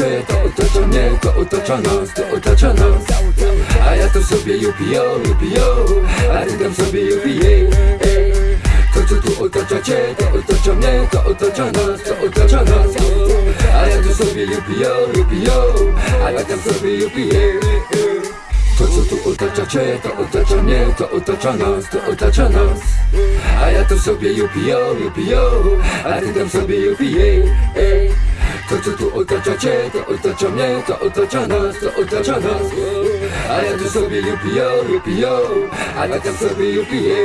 cię, to otacza mnie, to otacza nas, to otacza nas A ja to sobie UPO, UPO, a ty tam sobie ej. To co tu otacza cię, to otacza mnie, to otacza nas, to otacza nas A ja tu sobie UPO, UPO, a ty tam sobie ej. To co tu otacza cię, to otacza mnie, to otacza nas, to otacza nas A ja tu sobie UPO, UPO, a ty tam sobie UPA ej. To co tu otacza cię, to otacza mnie, to otacza nas, to otacza nas. A ja tu sobie UPO, UPO, a ty tam sobie UPA